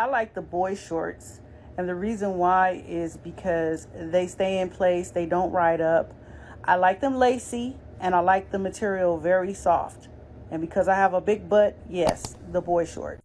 I like the boy shorts. And the reason why is because they stay in place, they don't ride up. I like them lacy and I like the material very soft. And because I have a big butt, yes, the boy shorts.